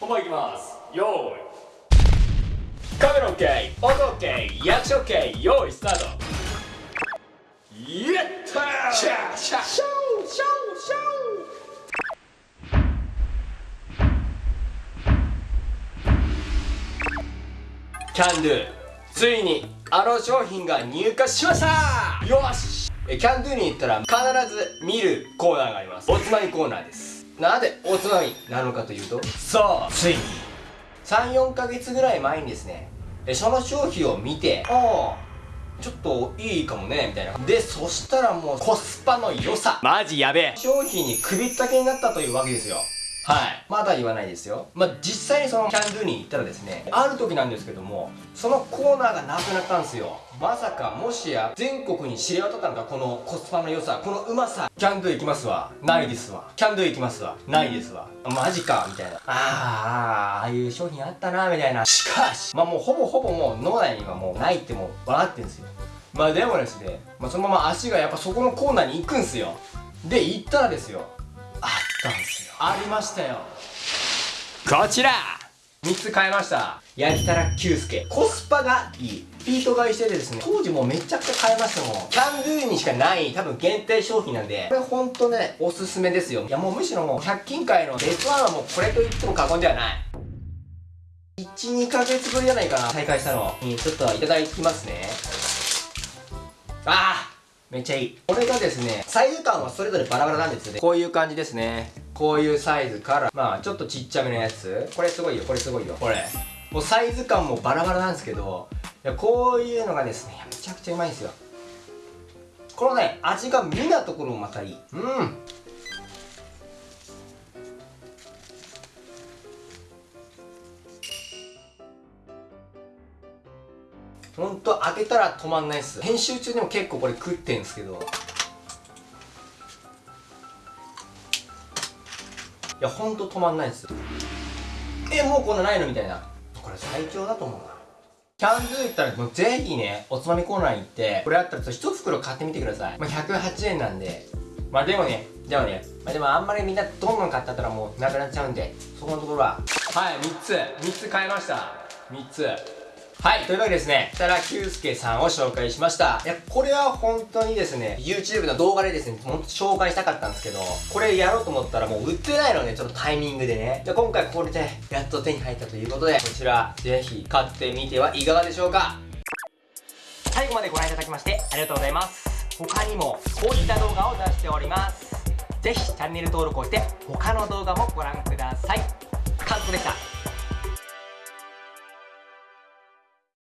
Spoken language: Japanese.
本番いきます。よーい。カメラ OK 音 OK 役者 OK 用意スタート。やったー！シャーシャーシャーシャーシャー！キャンドゥついにあの商品が入荷しました！よし！キャンドゥに行ったら必ず見るコーナーがあります。おつまみコーナーです。なぜおつまみなのかというとそうついに。34ヶ月ぐらい前にですねえその商品を見てああ。ちょっといいかもねみたいな。でそしたらもうコスパの良さ。マジやべえ。商品に首ったけになったというわけですよはい。まだ言わないですよ。まあ、実際にそのキャンドゥに行ったらですねある時なんですけどもそのコーナーがなくなったんですよ。まさかもしや全国に知れ渡ったのかこのコスパの良さこのうまさ。キャンドゥ行きますわ。ないですわ。キャンドゥ行きますわ。ないですわ。マジかみたいな。あーああああいう商品あったなみたいな。しかしまあもうほぼほぼもう脳内にはもうないってもう分かってるんですよ。まあでもですね、まあ、そのまま足がやっぱそこのコーナーに行くんすよ。で行ったらですよたんですよ。ありましたよ。こちら。3つ買いました。焼きたら久介コスパがいい。ピート買いしててですね当時もうめちゃくちゃ買いましたもん。キャンドゥにしかない多分限定商品なんで。これほんとねおすすめですよ。いやもうむしろもう100均界のベストワンはもうこれと言っても過言ではない。12ヶ月ぶりじゃないかな再開したの。にちょっといただきますね。ああめっちゃいい。これがですねサイズ感はそれぞれバラバラなんですよね。こういう感じですね。こういうサイズからまあちょっとちっちゃめのやつ。これすごいよ。これすごいよ。これ。もうサイズ感もバラバラなんですけどいやこういうのがですねめちゃくちゃうまいんですよ。このね味が見なところもまたいい。うんほんと開けたら止まんないっす。編集中でも結構これ食ってんすけど。いやほんと止まんないっす。えもうこんなないのみたいな。これ最強だと思うな。キャンドゥ行ったらもうぜひねおつまみコーナーに行ってこれあったら1袋買ってみてください。まあ108円なんで。まあでもねでもねまあでもあんまりみんなどんどん買ってったらもうなくなっちゃうんでそこのところは。はい3つ。3つ買いました。3つ。はい。というわけでですね設楽久介さんを紹介しました。いやこれは本当にですね YouTube の動画でですねほんと紹介したかったんですけどこれやろうと思ったらもう売ってないのでちょっとタイミングでね。じゃ今回これでやっと手に入ったということでこちらぜひ買ってみてはいかがでしょうか。最後までご覧いただきましてありがとうございます。他にもこういった動画を出しております。ぜひチャンネル登録をして他の動画もご覧ください。